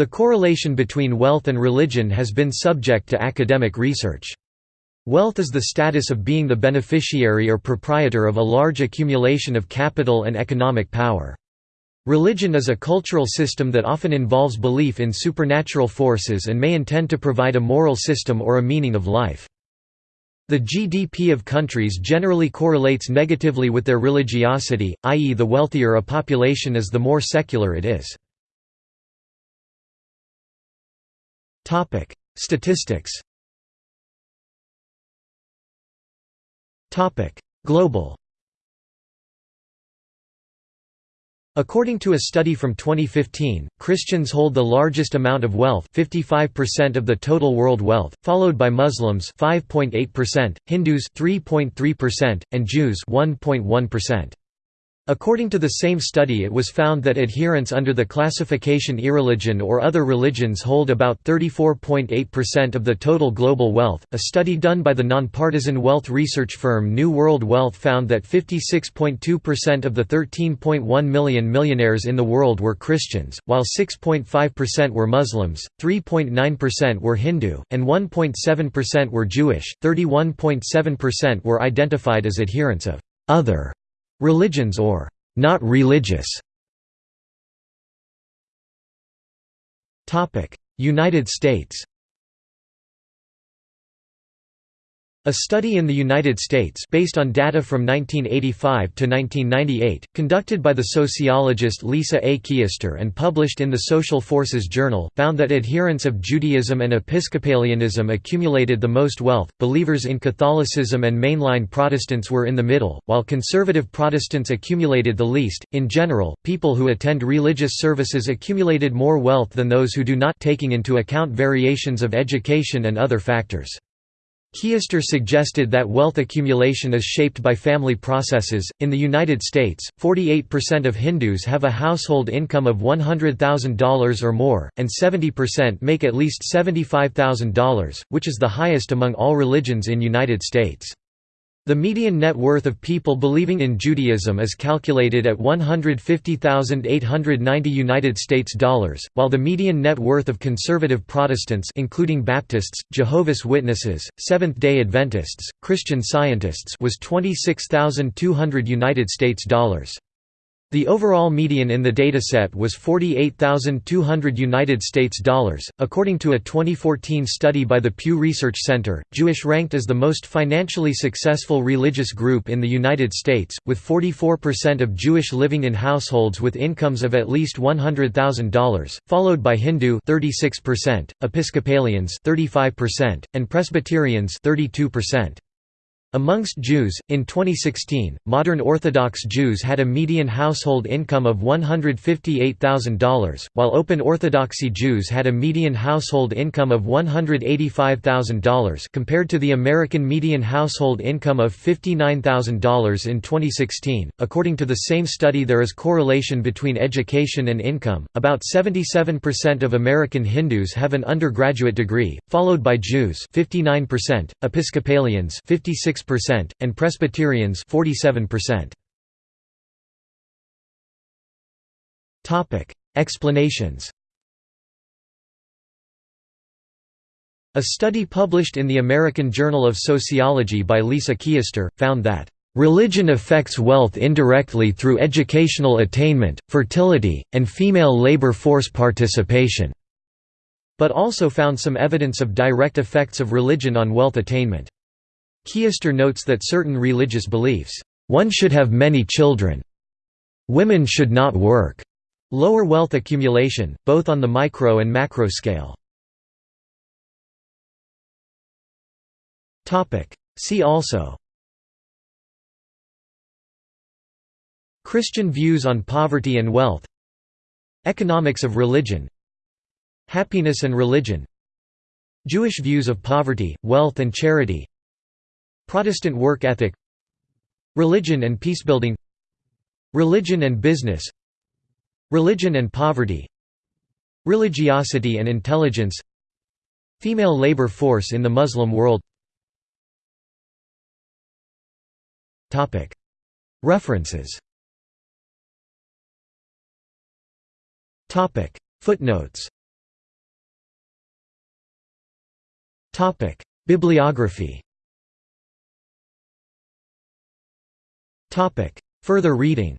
The correlation between wealth and religion has been subject to academic research. Wealth is the status of being the beneficiary or proprietor of a large accumulation of capital and economic power. Religion is a cultural system that often involves belief in supernatural forces and may intend to provide a moral system or a meaning of life. The GDP of countries generally correlates negatively with their religiosity, i.e. the wealthier a population is the more secular it is. Statistics Topic: Global According to a study from 2015, Christians hold the largest amount of wealth 55% of the total world wealth, followed by Muslims 5.8%, Hindus 3.3%, and Jews 1.1%. According to the same study it was found that adherents under the classification irreligion or other religions hold about 34.8% of the total global wealth. A study done by the nonpartisan wealth research firm New World Wealth found that 56.2% of the 13.1 million millionaires in the world were Christians, while 6.5% were Muslims, 3.9% were Hindu, and 1.7% were Jewish. 31.7% were identified as adherents of other religions or not religious. United States A study in the United States based on data from 1985 to 1998, conducted by the sociologist Lisa A. Keister and published in the Social Forces Journal, found that adherents of Judaism and Episcopalianism accumulated the most wealth, believers in Catholicism and mainline Protestants were in the middle, while conservative Protestants accumulated the least. In general, people who attend religious services accumulated more wealth than those who do not taking into account variations of education and other factors. Keister suggested that wealth accumulation is shaped by family processes. In the United States, 48% of Hindus have a household income of $100,000 or more, and 70% make at least $75,000, which is the highest among all religions in United States. The median net worth of people believing in Judaism is calculated at 150,890 United States dollars, while the median net worth of conservative Protestants including Baptists, Jehovah's Witnesses, Seventh-day Adventists, Christian Scientists was 26,200 United States dollars. The overall median in the dataset was 48,200 United States dollars. According to a 2014 study by the Pew Research Center, Jewish ranked as the most financially successful religious group in the United States, with 44% of Jewish living in households with incomes of at least $100,000, followed by Hindu 36%, Episcopalians 35%, and Presbyterians 32%. Amongst Jews, in 2016, modern Orthodox Jews had a median household income of $158,000, while Open Orthodoxy Jews had a median household income of $185,000 compared to the American median household income of $59,000 in 2016. According to the same study, there is correlation between education and income. About 77% of American Hindus have an undergraduate degree, followed by Jews 59%, Episcopalians 56 percent and Presbyterians 47%. Topic: Explanations. A study published in the American Journal of Sociology by Lisa Keister found that Religion affects wealth indirectly through educational attainment, fertility, and female labor force participation, but also found some evidence of direct effects of religion on wealth attainment. Keister notes that certain religious beliefs, "...one should have many children. Women should not work." Lower wealth accumulation, both on the micro and macro scale. See also Christian views on poverty and wealth Economics of religion Happiness and religion Jewish views of poverty, wealth and charity Protestant work ethic Religion and peacebuilding Religion and business Religion and poverty Religiosity and intelligence Female labor force in the Muslim world. References. Footnotes. Bibliography. Further reading